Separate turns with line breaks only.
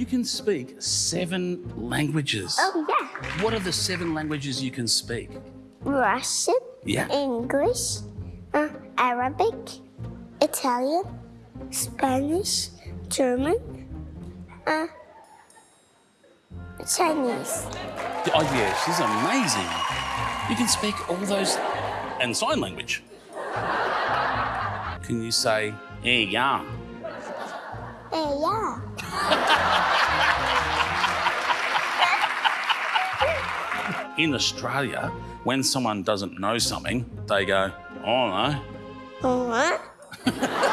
you can speak seven languages.
Oh, yeah.
What are the seven languages you can speak?
Russian,
Yeah.
English, uh, Arabic, Italian, Spanish, German, uh, Chinese.
Oh, yeah, she's amazing. You can speak all those and sign language. Can you say, eh, yeah?
Eh, yeah.
In Australia, when someone doesn't know something, they go, oh, no.
Oh, what?